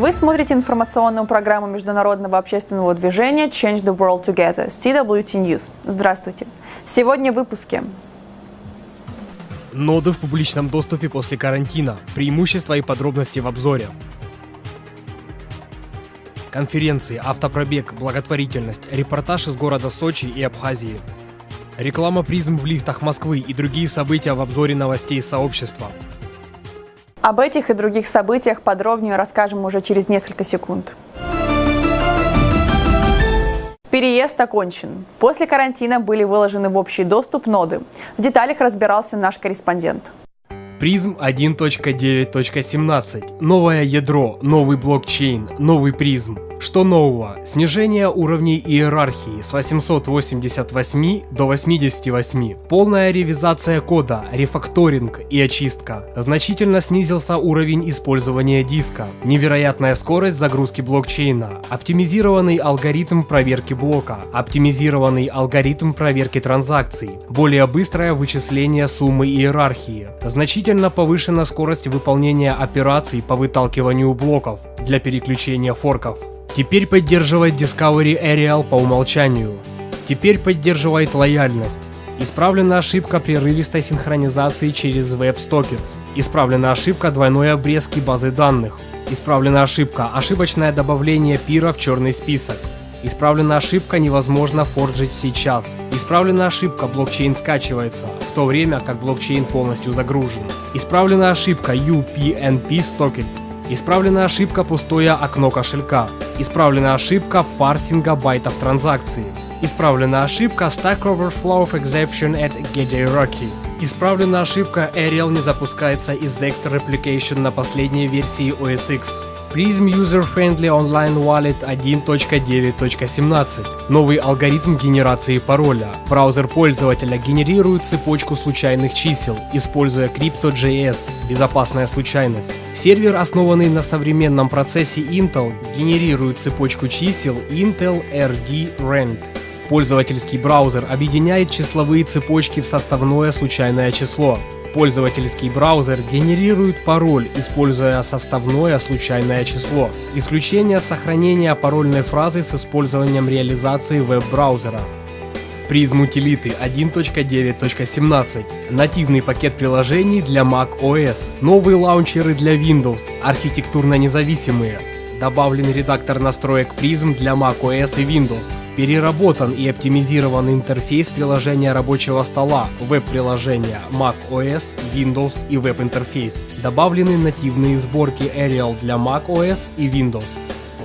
Вы смотрите информационную программу международного общественного движения Change the World Together с TWT News. Здравствуйте. Сегодня в выпуске. Ноды в публичном доступе после карантина. Преимущества и подробности в обзоре. Конференции, автопробег, благотворительность, репортаж из города Сочи и Абхазии. Реклама призм в лифтах Москвы и другие события в обзоре новостей сообщества. Об этих и других событиях подробнее расскажем уже через несколько секунд. Переезд окончен. После карантина были выложены в общий доступ ноды. В деталях разбирался наш корреспондент. Призм 1.9.17. Новое ядро, новый блокчейн, новый призм. Что нового? Снижение уровней иерархии с 888 до 88. Полная ревизация кода, рефакторинг и очистка. Значительно снизился уровень использования диска. Невероятная скорость загрузки блокчейна. Оптимизированный алгоритм проверки блока. Оптимизированный алгоритм проверки транзакций. Более быстрое вычисление суммы иерархии. Значительно повышена скорость выполнения операций по выталкиванию блоков для переключения форков. Теперь поддерживает Discovery Aerial по умолчанию. Теперь поддерживает лояльность. Исправлена ошибка прерывистой синхронизации через WebStockets. Исправлена ошибка двойной обрезки базы данных. Исправлена ошибка ошибочное добавление пира в черный список. Исправлена ошибка невозможно форджить сейчас. Исправлена ошибка блокчейн скачивается, в то время как блокчейн полностью загружен. Исправлена ошибка UPnP Stocket. Исправлена ошибка пустое окно кошелька. Исправлена ошибка парсинга байтов транзакции. Исправлена ошибка Stack Overflow Exception at GetJRocky. Исправлена ошибка Ariel не запускается из Dexter Replication на последней версии OS X. Prism User Friendly Online Wallet 1.9.17. Новый алгоритм генерации пароля. Браузер пользователя генерирует цепочку случайных чисел, используя Crypto.js. Безопасная случайность. Сервер, основанный на современном процессе Intel, генерирует цепочку чисел Intel RD Rand. Пользовательский браузер объединяет числовые цепочки в составное случайное число. Пользовательский браузер генерирует пароль, используя составное случайное число. Исключение сохранения парольной фразы с использованием реализации веб-браузера. Призм утилиты 1.9.17. Нативный пакет приложений для Mac OS. Новые лаунчеры для Windows. Архитектурно независимые. Добавлен редактор настроек Prism для macOS и Windows. Переработан и оптимизирован интерфейс приложения рабочего стола, веб-приложения macOS, Windows и веб-интерфейс. Добавлены нативные сборки Arial для macOS и Windows.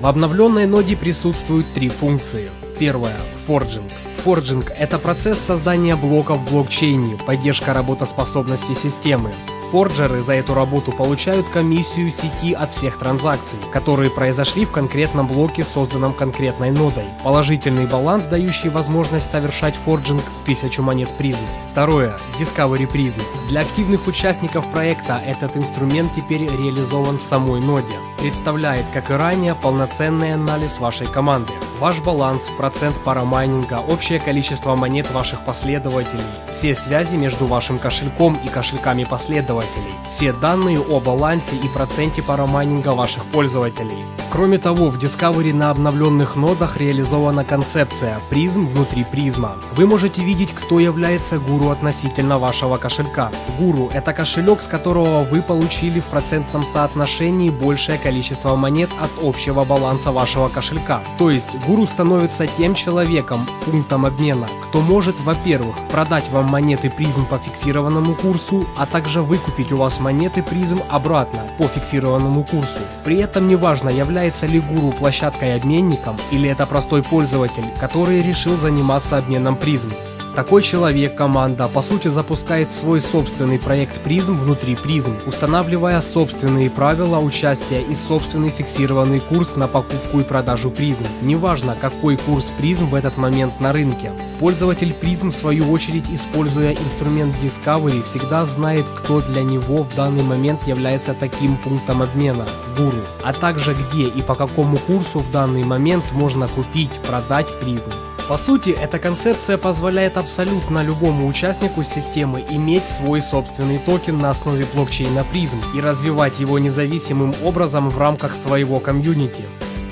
В обновленной ноде присутствуют три функции. Первая – Forging. Forging – это процесс создания блоков в блокчейне, поддержка работоспособности системы. Форджеры за эту работу получают комиссию сети от всех транзакций, которые произошли в конкретном блоке, созданном конкретной нодой. Положительный баланс, дающий возможность совершать форджинг 1000 монет призм. Второе. Discovery Prism. Для активных участников проекта этот инструмент теперь реализован в самой ноде. Представляет, как и ранее, полноценный анализ вашей команды. Ваш баланс, процент парамайнинга, общее количество монет ваших последователей, все связи между вашим кошельком и кошельками последователей, все данные о балансе и проценте парамайнинга ваших пользователей. Кроме того, в Discovery на обновленных нодах реализована концепция Prizm внутри Prizm'а. Вы можете видеть, кто является гуру относительно вашего кошелька. Гуру – это кошелек, с которого вы получили в процентном соотношении большее количество монет от общего баланса вашего кошелька. То есть, гуру становится тем человеком, пунктом обмена, кто может, во-первых, продать вам монеты Prizm по фиксированному курсу, а также выкупить у вас монеты Prizm обратно по фиксированному курсу. При этом неважно, является ли гуру площадкой-обменником или это простой пользователь, который решил заниматься обменом призм. Такой человек, команда, по сути запускает свой собственный проект призм внутри призм, устанавливая собственные правила участия и собственный фиксированный курс на покупку и продажу призм. Неважно, какой курс призм в этот момент на рынке. Пользователь призм, в свою очередь, используя инструмент Discovery, всегда знает, кто для него в данный момент является таким пунктом обмена – гуру, а также где и по какому курсу в данный момент можно купить, продать призм. По сути, эта концепция позволяет абсолютно любому участнику системы иметь свой собственный токен на основе блокчейна Prizm и развивать его независимым образом в рамках своего комьюнити.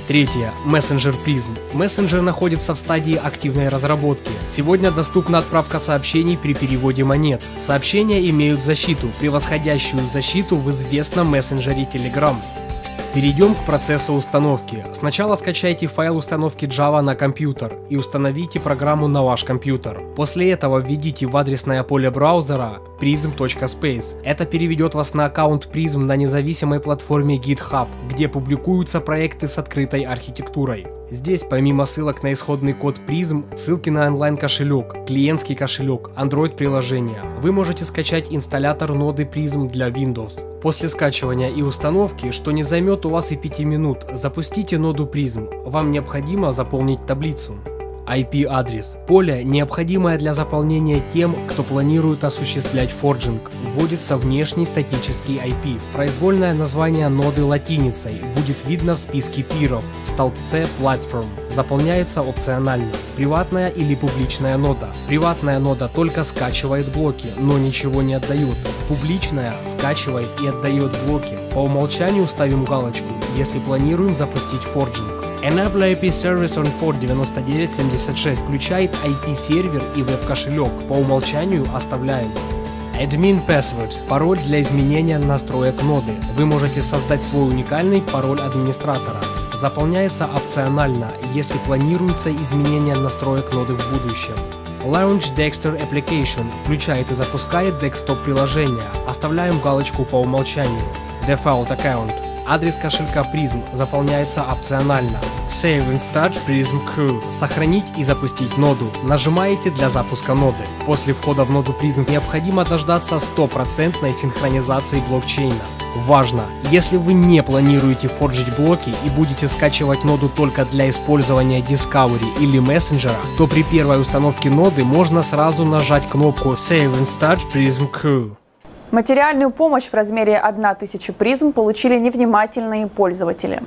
Третье. Мессенджер Prizm. Мессенджер находится в стадии активной разработки. Сегодня доступна отправка сообщений при переводе монет. Сообщения имеют защиту, превосходящую защиту в известном мессенджере Telegram. Перейдем к процессу установки. Сначала скачайте файл установки Java на компьютер и установите программу на ваш компьютер. После этого введите в адресное поле браузера prizm.space. Это переведет вас на аккаунт Prizm на независимой платформе GitHub, где публикуются проекты с открытой архитектурой. Здесь помимо ссылок на исходный код Prism, ссылки на онлайн-кошелек, клиентский кошелек, Android-приложение. Вы можете скачать инсталлятор ноды Prism для Windows. После скачивания и установки, что не займет у вас и 5 минут, запустите ноду Prism. Вам необходимо заполнить таблицу. IP-адрес. Поле, необходимое для заполнения тем, кто планирует осуществлять форджинг. Вводится внешний статический IP. Произвольное название ноды латиницей будет видно в списке пиров в столбце Platform. Заполняется опционально. Приватная или публичная нода. Приватная нода только скачивает блоки, но ничего не отдает. Публичная скачивает и отдает блоки. По умолчанию ставим галочку, если планируем запустить форджинг. Enable IP Service on Port 9976 включает IP-сервер и веб-кошелек, по умолчанию оставляем. Admin Password – пароль для изменения настроек ноды. Вы можете создать свой уникальный пароль администратора. Заполняется опционально, если планируется изменение настроек ноды в будущем. Launch Dexter Application включает и запускает Desktop приложение. Оставляем галочку по умолчанию. Default Account Адрес кошелька Prism заполняется опционально. Save and Start Prism Crew. Сохранить и запустить ноду. Нажимаете для запуска ноды. После входа в ноду Prism необходимо дождаться стопроцентной синхронизации блокчейна. Важно! Если вы не планируете форджить блоки и будете скачивать ноду только для использования Discovery или мессенджера, то при первой установке ноды можно сразу нажать кнопку Save and Start Prism Crew. Материальную помощь в размере 1000 призм получили невнимательные пользователи.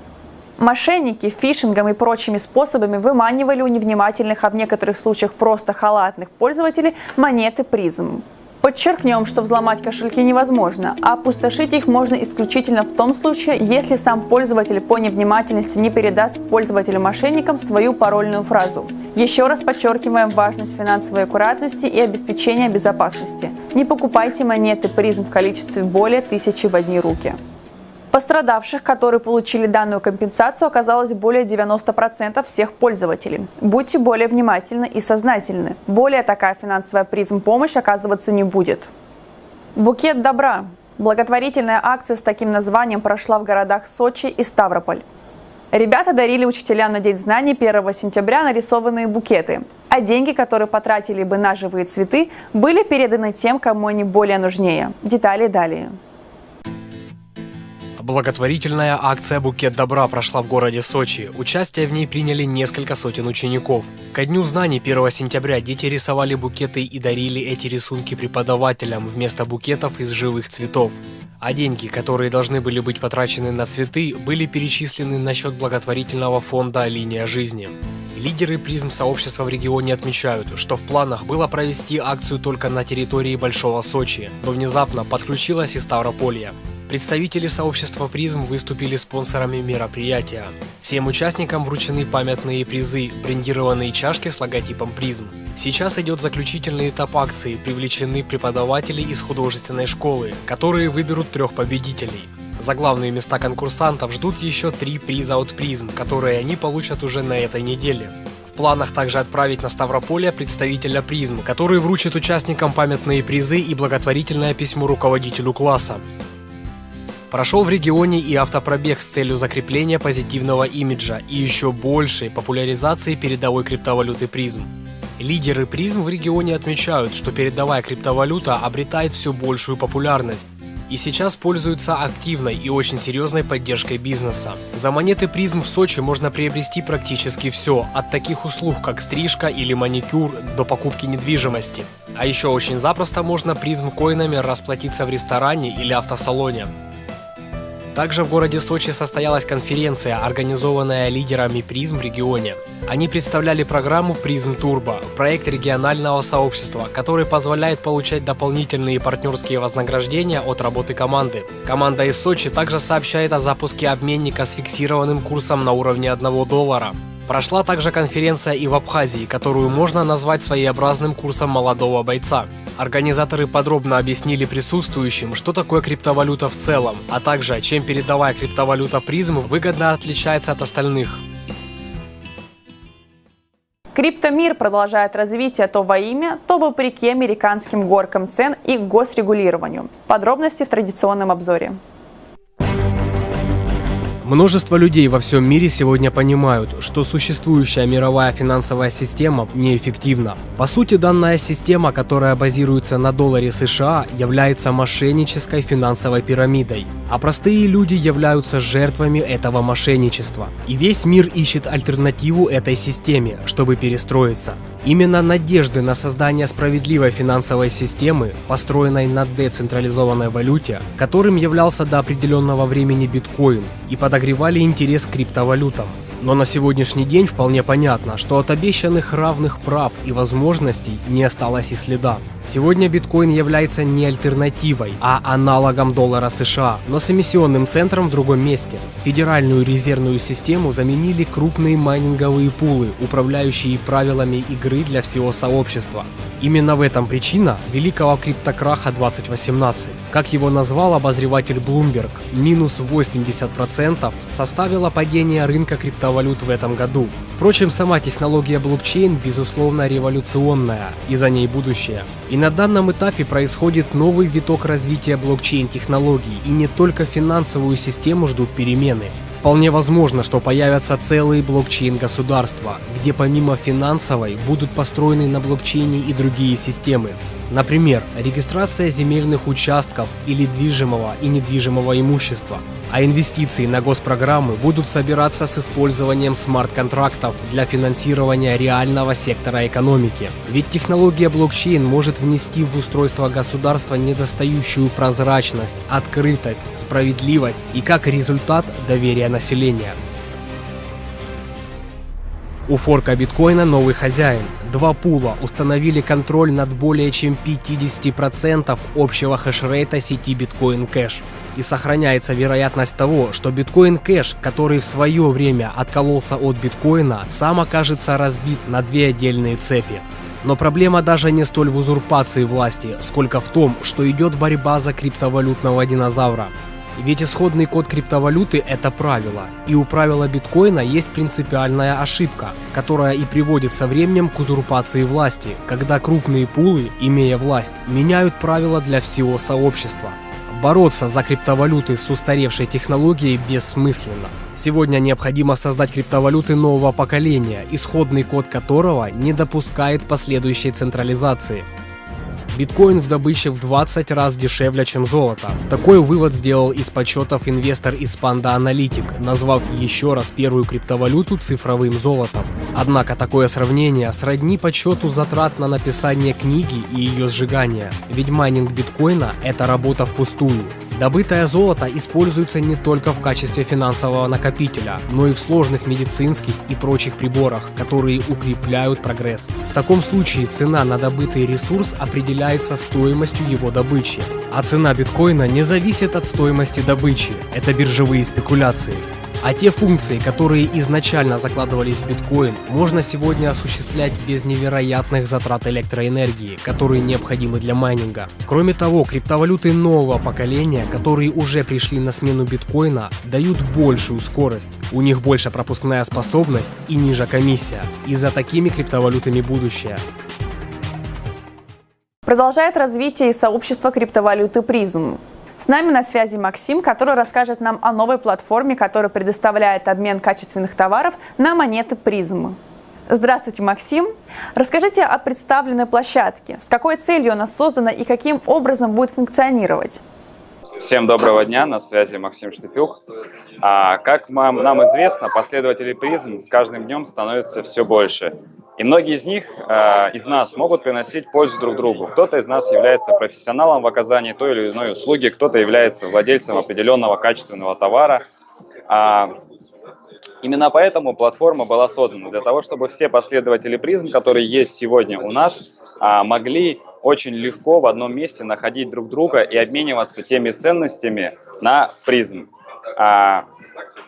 Мошенники фишингом и прочими способами выманивали у невнимательных, а в некоторых случаях просто халатных пользователей монеты призм. Подчеркнем, что взломать кошельки невозможно, а опустошить их можно исключительно в том случае, если сам пользователь по невнимательности не передаст пользователю-мошенникам свою парольную фразу. Еще раз подчеркиваем важность финансовой аккуратности и обеспечения безопасности. Не покупайте монеты призм в количестве более тысячи в одни руки. Пострадавших, которые получили данную компенсацию, оказалось более 90% всех пользователей. Будьте более внимательны и сознательны. Более такая финансовая призм помощь оказываться не будет. Букет добра. Благотворительная акция с таким названием прошла в городах Сочи и Ставрополь. Ребята дарили учителям на День знаний 1 сентября нарисованные букеты, а деньги, которые потратили бы на живые цветы, были переданы тем, кому они более нужнее. Детали далее. Благотворительная акция «Букет добра» прошла в городе Сочи. Участие в ней приняли несколько сотен учеников. Ко Дню знаний 1 сентября дети рисовали букеты и дарили эти рисунки преподавателям вместо букетов из живых цветов. А деньги, которые должны были быть потрачены на цветы, были перечислены на счет благотворительного фонда «Линия жизни». Лидеры призм сообщества в регионе отмечают, что в планах было провести акцию только на территории Большого Сочи, но внезапно подключилась и Ставрополье. Представители сообщества призм выступили спонсорами мероприятия. Всем участникам вручены памятные призы, брендированные чашки с логотипом призм. Сейчас идет заключительный этап акции, привлечены преподаватели из художественной школы, которые выберут трех победителей. За главные места конкурсантов ждут еще три приза от призм, которые они получат уже на этой неделе. В планах также отправить на Ставрополье представителя призм, который вручит участникам памятные призы и благотворительное письмо руководителю класса. Прошел в регионе и автопробег с целью закрепления позитивного имиджа и еще большей популяризации передовой криптовалюты призм. Лидеры призм в регионе отмечают, что передовая криптовалюта обретает все большую популярность и сейчас пользуются активной и очень серьезной поддержкой бизнеса. За монеты призм в Сочи можно приобрести практически все, от таких услуг как стрижка или маникюр до покупки недвижимости. А еще очень запросто можно призм коинами расплатиться в ресторане или автосалоне. Также в городе Сочи состоялась конференция, организованная лидерами призм в регионе. Они представляли программу «Призм Турбо», проект регионального сообщества, который позволяет получать дополнительные партнерские вознаграждения от работы команды. Команда из Сочи также сообщает о запуске обменника с фиксированным курсом на уровне 1 доллара. Прошла также конференция и в Абхазии, которую можно назвать своеобразным курсом молодого бойца. Организаторы подробно объяснили присутствующим, что такое криптовалюта в целом, а также чем передовая криптовалюта призм выгодно отличается от остальных. Криптомир продолжает развитие то во имя, то вопреки американским горкам цен и госрегулированию. Подробности в традиционном обзоре. Множество людей во всем мире сегодня понимают, что существующая мировая финансовая система неэффективна. По сути, данная система, которая базируется на долларе США, является мошеннической финансовой пирамидой, а простые люди являются жертвами этого мошенничества. И весь мир ищет альтернативу этой системе, чтобы перестроиться. Именно надежды на создание справедливой финансовой системы, построенной на децентрализованной валюте, которым являлся до определенного времени биткоин, и подогревали интерес к криптовалютам. Но на сегодняшний день вполне понятно, что от обещанных равных прав и возможностей не осталось и следа. Сегодня биткоин является не альтернативой, а аналогом доллара США, но с эмиссионным центром в другом месте. Федеральную резервную систему заменили крупные майнинговые пулы, управляющие правилами игры для всего сообщества. Именно в этом причина великого криптокраха 2018. Как его назвал обозреватель Bloomberg, минус 80% составило падение рынка криптовалют криптовалют в этом году. Впрочем, сама технология блокчейн безусловно революционная, и за ней будущее. И на данном этапе происходит новый виток развития блокчейн-технологий, и не только финансовую систему ждут перемены. Вполне возможно, что появятся целые блокчейн-государства, где помимо финансовой будут построены на блокчейне и другие системы. Например, регистрация земельных участков или движимого и недвижимого имущества. А инвестиции на госпрограммы будут собираться с использованием смарт-контрактов для финансирования реального сектора экономики. Ведь технология блокчейн может внести в устройство государства недостающую прозрачность, открытость, справедливость и как результат доверие населения. У форка биткоина новый хозяин. Два пула установили контроль над более чем 50% общего хешрейта сети Bitcoin Cash. И сохраняется вероятность того, что Bitcoin Cash, который в свое время откололся от биткоина, сам окажется разбит на две отдельные цепи. Но проблема даже не столь в узурпации власти, сколько в том, что идет борьба за криптовалютного динозавра. Ведь исходный код криптовалюты – это правило. И у правила биткоина есть принципиальная ошибка, которая и приводит со временем к узурпации власти, когда крупные пулы, имея власть, меняют правила для всего сообщества. Бороться за криптовалюты с устаревшей технологией бессмысленно. Сегодня необходимо создать криптовалюты нового поколения, исходный код которого не допускает последующей централизации. Биткоин в добыче в 20 раз дешевле, чем золото. Такой вывод сделал из подсчетов инвестор из Panda Analytic, назвав еще раз первую криптовалюту цифровым золотом. Однако такое сравнение сродни подсчету затрат на написание книги и ее сжигание, ведь майнинг биткоина – это работа впустую. Добытое золото используется не только в качестве финансового накопителя, но и в сложных медицинских и прочих приборах, которые укрепляют прогресс. В таком случае цена на добытый ресурс определяется стоимостью его добычи. А цена биткоина не зависит от стоимости добычи, это биржевые спекуляции. А те функции, которые изначально закладывались в биткоин, можно сегодня осуществлять без невероятных затрат электроэнергии, которые необходимы для майнинга. Кроме того, криптовалюты нового поколения, которые уже пришли на смену биткоина, дают большую скорость. У них больше пропускная способность и ниже комиссия. И за такими криптовалютами будущее. Продолжает развитие и сообщество криптовалюты призм. С нами на связи Максим, который расскажет нам о новой платформе, которая предоставляет обмен качественных товаров на монеты призм. Здравствуйте, Максим. Расскажите о представленной площадке. С какой целью она создана и каким образом будет функционировать? Всем доброго дня, на связи Максим Штепюк. А, как нам, известно, последователей призм с каждым днем становится все больше. И многие из них, э, из нас, могут приносить пользу друг другу. Кто-то из нас является профессионалом в оказании той или иной услуги, кто-то является владельцем определенного качественного товара. А, именно поэтому платформа была создана, для того, чтобы все последователи призм, которые есть сегодня у нас, а, могли очень легко в одном месте находить друг друга и обмениваться теми ценностями на призм. А,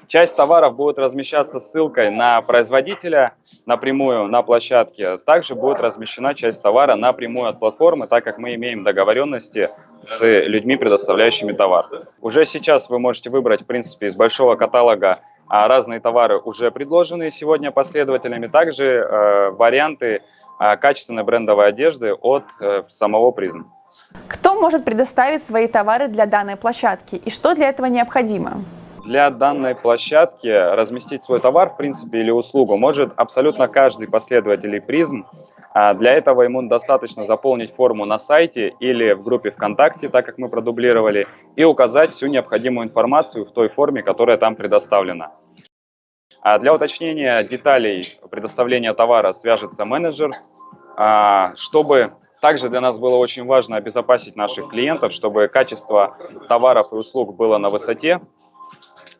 часть товаров будет размещаться ссылкой на производителя напрямую на площадке. Также будет размещена часть товара напрямую от платформы, так как мы имеем договоренности с людьми, предоставляющими товар. Уже сейчас вы можете выбрать, в принципе, из большого каталога а, разные товары, уже предложенные сегодня последователями, также э, варианты качественной брендовой одежды от э, самого призм. Кто может предоставить свои товары для данной площадки и что для этого необходимо? Для данной площадки разместить свой товар, в принципе, или услугу может абсолютно каждый последователь призм. А для этого ему достаточно заполнить форму на сайте или в группе ВКонтакте, так как мы продублировали, и указать всю необходимую информацию в той форме, которая там предоставлена. А для уточнения деталей предоставления товара свяжется менеджер, а, чтобы также для нас было очень важно обезопасить наших клиентов, чтобы качество товаров и услуг было на высоте.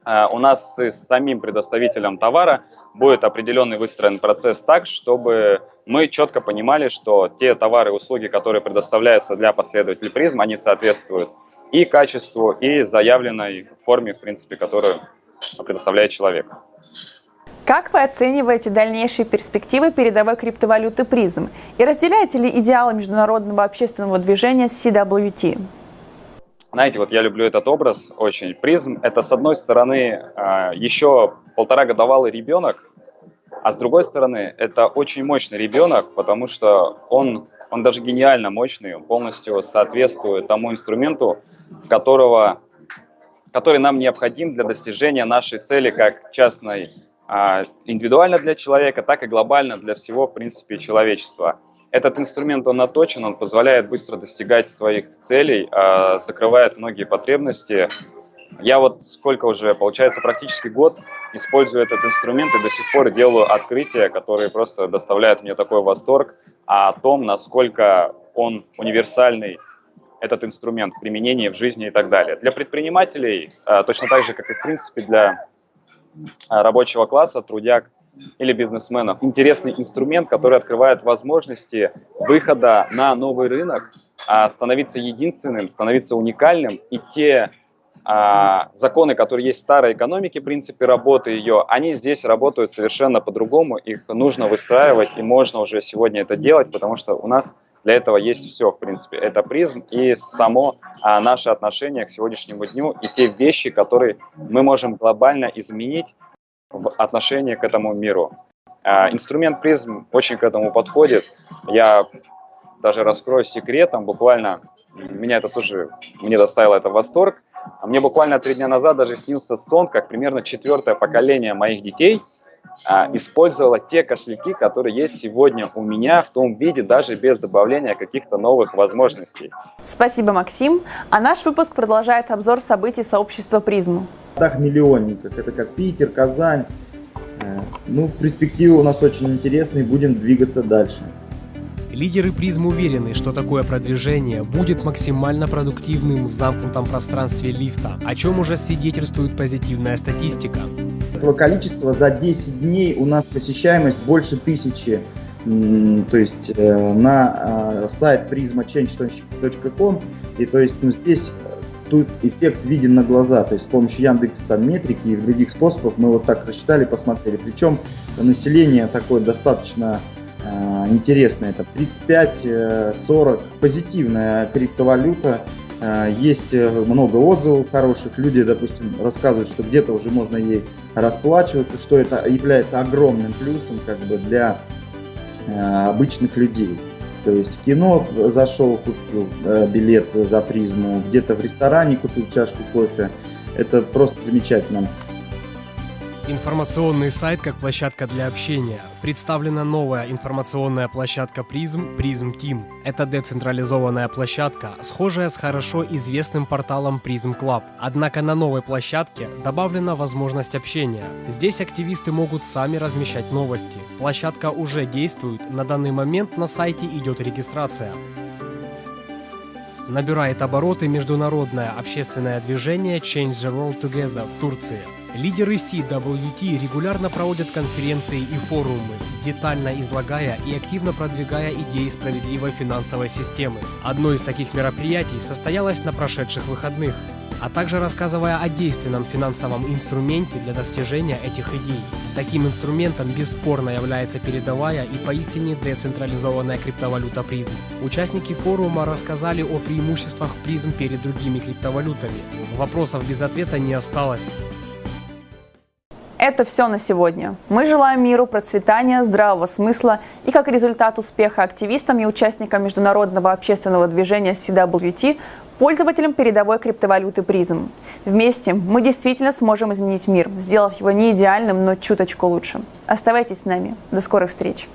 А, у нас с самим предоставителем товара будет определенный выстроен процесс так, чтобы мы четко понимали, что те товары и услуги, которые предоставляются для последователей призм, они соответствуют и качеству, и заявленной форме, в принципе, которую предоставляет человек. Как вы оцениваете дальнейшие перспективы передовой криптовалюты призм? И разделяете ли идеалы международного общественного движения CWT? Знаете, вот я люблю этот образ очень. Призм – это, с одной стороны, а, еще полтора годовалый ребенок, а с другой стороны, это очень мощный ребенок, потому что он, он даже гениально мощный, он полностью соответствует тому инструменту, которого, который нам необходим для достижения нашей цели как частной индивидуально для человека, так и глобально для всего, в принципе, человечества. Этот инструмент, он наточен, он позволяет быстро достигать своих целей, а, закрывает многие потребности. Я вот сколько уже, получается, практически год использую этот инструмент и до сих пор делаю открытия, которые просто доставляют мне такой восторг о том, насколько он универсальный, этот инструмент в в жизни и так далее. Для предпринимателей, а, точно так же, как и в принципе для рабочего класса, трудяг или бизнесменов. Интересный инструмент, который открывает возможности выхода на новый рынок, а, становиться единственным, становиться уникальным. И те а, законы, которые есть в старой экономике, принципе работы ее, они здесь работают совершенно по-другому. Их нужно выстраивать, и можно уже сегодня это делать, потому что у нас для этого есть все, в принципе. Это призм и само а, наше отношение к сегодняшнему дню и те вещи, которые мы можем глобально изменить в отношении к этому миру. А, инструмент призм очень к этому подходит. Я даже раскрою секретом, буквально меня это тоже, мне доставило это восторг. Мне буквально три дня назад даже снился сон, как примерно четвертое поколение моих детей – использовала те кошельки, которые есть сегодня у меня в том виде, даже без добавления каких-то новых возможностей. Спасибо, Максим. А наш выпуск продолжает обзор событий сообщества «Призму». Так миллионников, это как Питер, Казань. Э, ну, перспективы у нас очень интересные, будем двигаться дальше. Лидеры призм уверены, что такое продвижение будет максимально продуктивным в замкнутом пространстве лифта, о чем уже свидетельствует позитивная статистика. Этого количества за 10 дней у нас посещаемость больше тысячи. То есть э, на э, сайт prismachange.com и то есть ну, здесь тут эффект виден на глаза, то есть с помощью Яндекс там метрики и других способов мы вот так рассчитали, посмотрели. Причем население такое достаточно э, интересное, это 35-40, позитивная криптовалюта, э, есть много отзывов хороших, люди, допустим, рассказывают, что где-то уже можно ей расплачиваться, что это является огромным плюсом как бы для э, обычных людей. То есть в кино зашел, купил э, билет за призму, где-то в ресторане купил чашку кофе. Это просто замечательно. Информационный сайт как площадка для общения. Представлена новая информационная площадка Призм Призм Team. Это децентрализованная площадка, схожая с хорошо известным порталом Призм Club. Однако на новой площадке добавлена возможность общения. Здесь активисты могут сами размещать новости. Площадка уже действует, на данный момент на сайте идет регистрация. Набирает обороты международное общественное движение Change the World Together в Турции. Лидеры CWT регулярно проводят конференции и форумы, детально излагая и активно продвигая идеи справедливой финансовой системы. Одно из таких мероприятий состоялось на прошедших выходных а также рассказывая о действенном финансовом инструменте для достижения этих идей. Таким инструментом бесспорно является передовая и поистине децентрализованная криптовалюта призм. Участники форума рассказали о преимуществах призм перед другими криптовалютами. Вопросов без ответа не осталось. Это все на сегодня. Мы желаем миру, процветания, здравого смысла и как результат успеха активистам и участникам международного общественного движения CWT пользователям передовой криптовалюты призм. Вместе мы действительно сможем изменить мир, сделав его не идеальным, но чуточку лучше. Оставайтесь с нами. До скорых встреч!